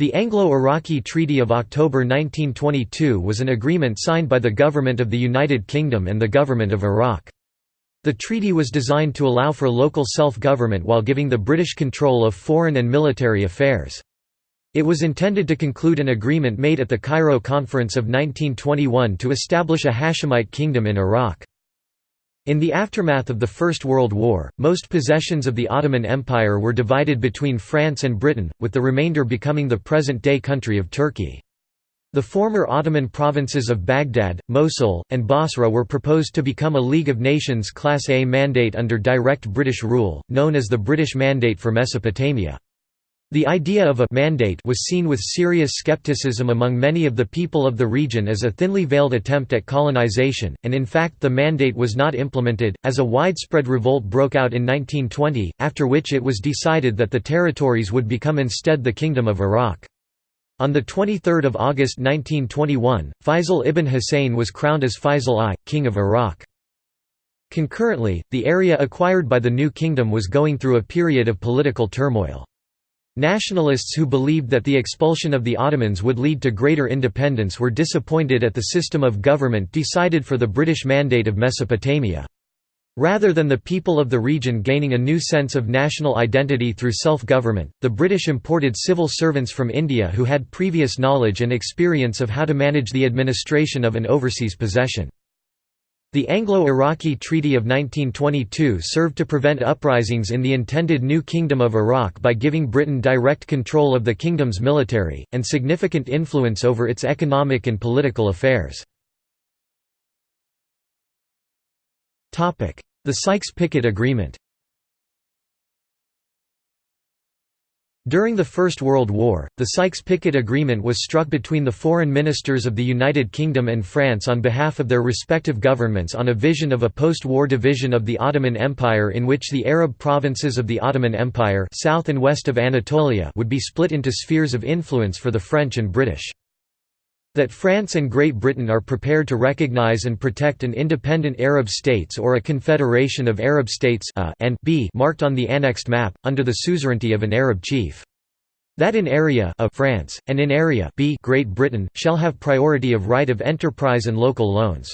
The Anglo-Iraqi Treaty of October 1922 was an agreement signed by the Government of the United Kingdom and the Government of Iraq. The treaty was designed to allow for local self-government while giving the British control of foreign and military affairs. It was intended to conclude an agreement made at the Cairo Conference of 1921 to establish a Hashemite kingdom in Iraq. In the aftermath of the First World War, most possessions of the Ottoman Empire were divided between France and Britain, with the remainder becoming the present-day country of Turkey. The former Ottoman provinces of Baghdad, Mosul, and Basra were proposed to become a League of Nations Class A mandate under direct British rule, known as the British Mandate for Mesopotamia. The idea of a «mandate» was seen with serious skepticism among many of the people of the region as a thinly veiled attempt at colonization, and in fact the mandate was not implemented, as a widespread revolt broke out in 1920, after which it was decided that the territories would become instead the Kingdom of Iraq. On 23 August 1921, Faisal ibn Hussein was crowned as Faisal I, King of Iraq. Concurrently, the area acquired by the new kingdom was going through a period of political turmoil. Nationalists who believed that the expulsion of the Ottomans would lead to greater independence were disappointed at the system of government decided for the British Mandate of Mesopotamia. Rather than the people of the region gaining a new sense of national identity through self-government, the British imported civil servants from India who had previous knowledge and experience of how to manage the administration of an overseas possession. The Anglo-Iraqi Treaty of 1922 served to prevent uprisings in the intended new Kingdom of Iraq by giving Britain direct control of the kingdom's military, and significant influence over its economic and political affairs. The Sykes-Picot Agreement During the First World War, the Sykes-Picot Agreement was struck between the foreign ministers of the United Kingdom and France on behalf of their respective governments on a vision of a post-war division of the Ottoman Empire in which the Arab provinces of the Ottoman Empire south and west of Anatolia would be split into spheres of influence for the French and British. That France and Great Britain are prepared to recognize and protect an independent Arab states or a confederation of Arab states a and b marked on the annexed map, under the suzerainty of an Arab chief. That in area a France, and in area b Great Britain, shall have priority of right of enterprise and local loans.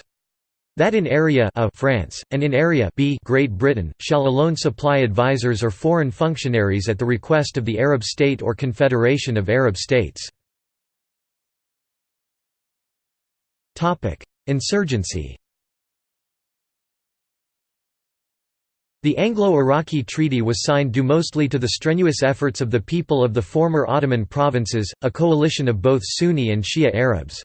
That in area a France, and in area b Great Britain, shall alone supply advisors or foreign functionaries at the request of the Arab state or confederation of Arab states. Insurgency The Anglo-Iraqi Treaty was signed due mostly to the strenuous efforts of the people of the former Ottoman provinces, a coalition of both Sunni and Shia Arabs.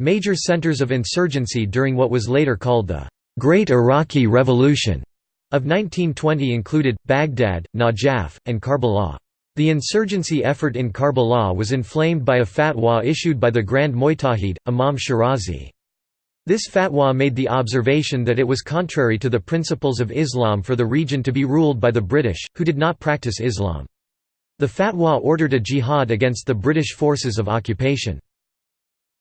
Major centers of insurgency during what was later called the Great Iraqi Revolution of 1920 included, Baghdad, Najaf, and Karbala. The insurgency effort in Karbala was inflamed by a fatwa issued by the Grand Mujtahid, Imam Shirazi. This fatwa made the observation that it was contrary to the principles of Islam for the region to be ruled by the British, who did not practice Islam. The fatwa ordered a jihad against the British forces of occupation.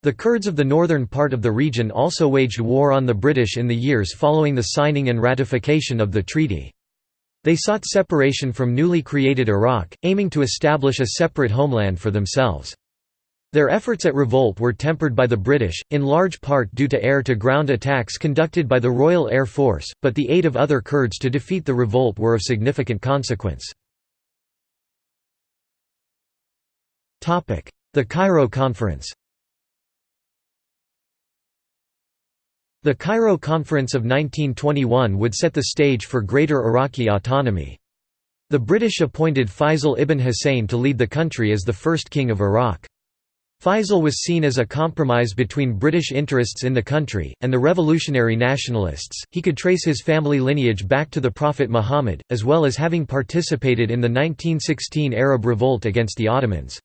The Kurds of the northern part of the region also waged war on the British in the years following the signing and ratification of the treaty. They sought separation from newly created Iraq, aiming to establish a separate homeland for themselves. Their efforts at revolt were tempered by the British, in large part due to air-to-ground attacks conducted by the Royal Air Force, but the aid of other Kurds to defeat the revolt were of significant consequence. The Cairo Conference The Cairo Conference of 1921 would set the stage for greater Iraqi autonomy. The British appointed Faisal ibn Hussein to lead the country as the first king of Iraq. Faisal was seen as a compromise between British interests in the country, and the revolutionary nationalists. He could trace his family lineage back to the Prophet Muhammad, as well as having participated in the 1916 Arab revolt against the Ottomans.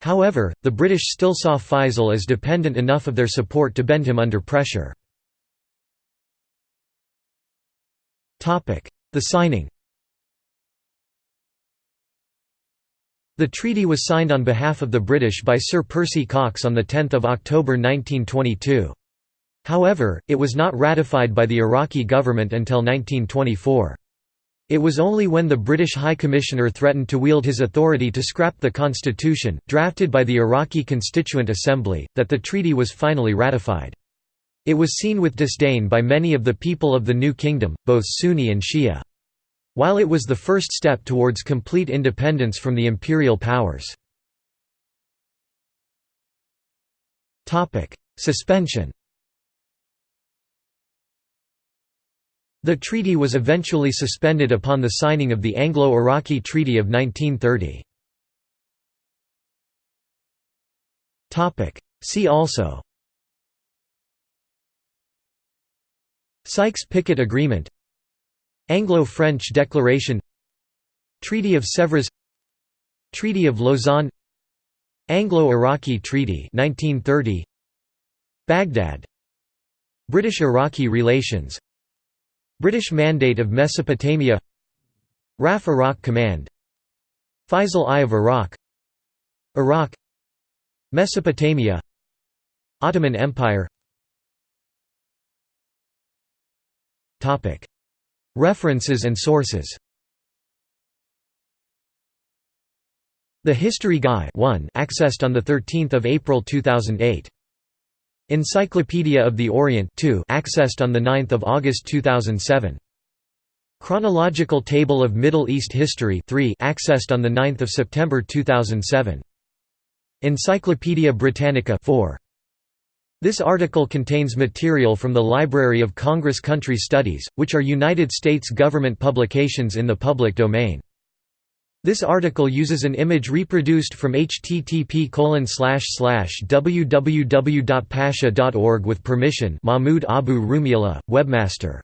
However, the British still saw Faisal as dependent enough of their support to bend him under pressure. The signing The treaty was signed on behalf of the British by Sir Percy Cox on 10 October 1922. However, it was not ratified by the Iraqi government until 1924. It was only when the British High Commissioner threatened to wield his authority to scrap the constitution, drafted by the Iraqi Constituent Assembly, that the treaty was finally ratified. It was seen with disdain by many of the people of the new kingdom, both Sunni and Shia. While it was the first step towards complete independence from the imperial powers. Suspension The treaty was eventually suspended upon the signing of the Anglo-Iraqi Treaty of 1930. See also Sykes-Picot Agreement Anglo-French Declaration Treaty of Sèvres Treaty of Lausanne Anglo-Iraqi Treaty 1930 Baghdad British-Iraqi relations British Mandate of Mesopotamia RAF Iraq Command Faisal I of Iraq Iraq Mesopotamia Ottoman Empire References and sources The History Guy 1 accessed on 13 April 2008. Encyclopedia of the Orient 2 accessed on 9 August 2007. Chronological Table of Middle East History 3 accessed on 9 September 2007. Encyclopædia Britannica 4. This article contains material from the Library of Congress Country Studies, which are United States government publications in the public domain. This article uses an image reproduced from http www.pasha.org with permission Mahmoud Abu Rumiillah, webmaster